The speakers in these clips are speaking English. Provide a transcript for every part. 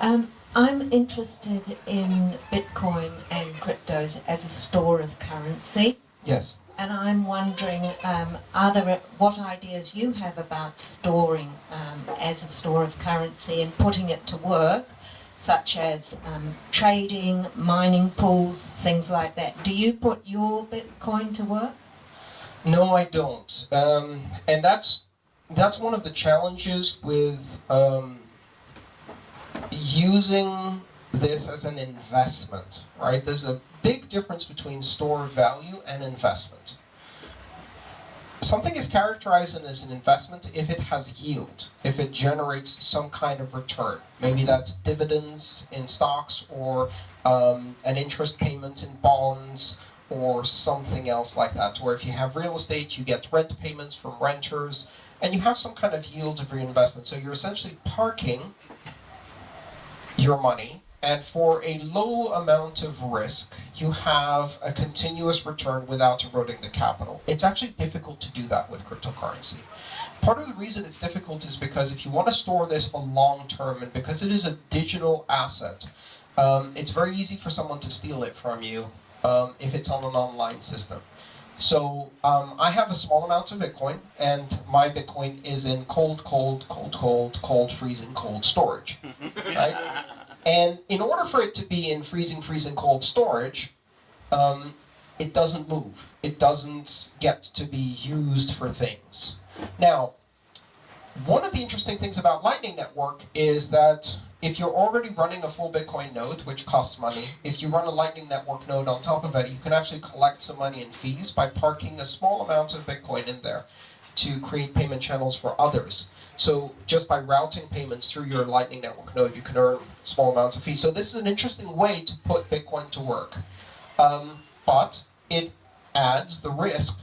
Um, I'm interested in Bitcoin and cryptos as a store of currency. Yes. And I'm wondering, um, are there what ideas you have about storing um, as a store of currency and putting it to work, such as um, trading, mining pools, things like that. Do you put your Bitcoin to work? No, I don't. Um, and that's that's one of the challenges with um, using this as an investment, right? There's a big difference between store value and investment. Something is characterized as an investment if it has yield, if it generates some kind of return. Maybe that's dividends in stocks or um, an interest payment in bonds or something else like that. Or if you have real estate, you get rent payments from renters and you have some kind of yield of your investment. So you're essentially parking your money and for a low amount of risk, you have a continuous return without eroding the capital. It's actually difficult to do that with cryptocurrency. Part of the reason it's difficult is because if you want to store this for long term and because it is a digital asset, um, it's very easy for someone to steal it from you um, if it's on an online system. So um, I have a small amount of Bitcoin, and my Bitcoin is in cold, cold, cold, cold, cold, freezing, cold storage. Right? And in order for it to be in freezing, freezing, cold storage, um, it doesn't move. It doesn't get to be used for things. Now, one of the interesting things about Lightning Network is that if you're already running a full Bitcoin node, which costs money, if you run a Lightning Network node on top of it, you can actually collect some money in fees by parking a small amount of Bitcoin in there to create payment channels for others. So just by routing payments through your Lightning Network node, you can earn small amounts of fees. So this is an interesting way to put Bitcoin to work. Um, but it adds the risk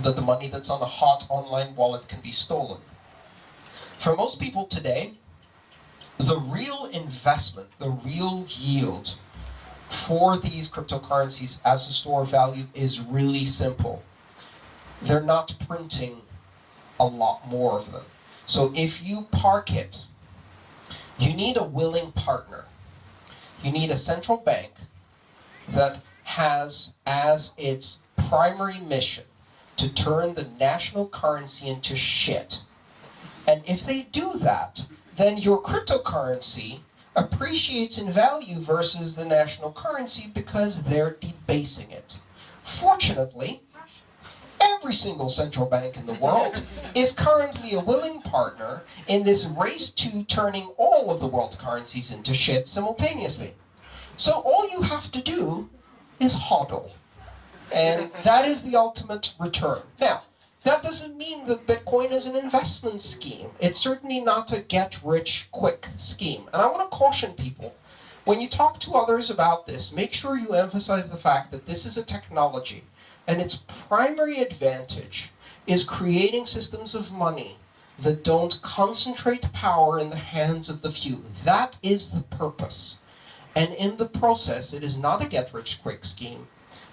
that the money that's on a hot online wallet can be stolen. For most people today, the real investment, the real yield for these cryptocurrencies as a store of value is really simple. They're not printing a lot more of them. So if you park it, you need a willing partner. You need a central bank that has as its primary mission to turn the national currency into shit. And if they do that, then your cryptocurrency appreciates in value versus the national currency because they're debasing it. Fortunately, every single central bank in the world is currently a willing partner in this race to turning all of the world currencies into shit simultaneously. So all you have to do is hodl. And that is the ultimate return. Now, that doesn't mean that Bitcoin is an investment scheme. It's certainly not a get-rich-quick scheme. And I want to caution people, when you talk to others about this, make sure you emphasize the fact that this is a technology, and its primary advantage is creating systems of money that don't concentrate power in the hands of the few. That is the purpose. And in the process, it is not a get-rich-quick scheme.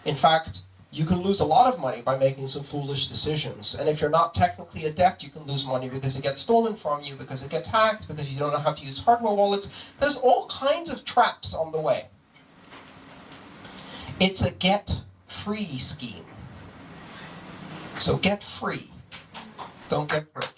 In fact, you can lose a lot of money by making some foolish decisions. And if you're not technically adept, you can lose money because it gets stolen from you, because it gets hacked, because you don't know how to use hardware wallets. There's all kinds of traps on the way. It's a get free scheme. So get free. Don't get rich.